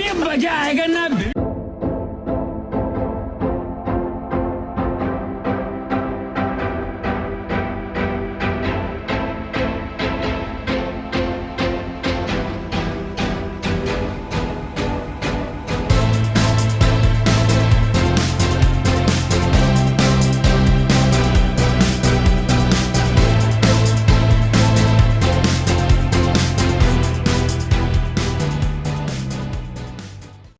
भी मज़ा आएगा ना?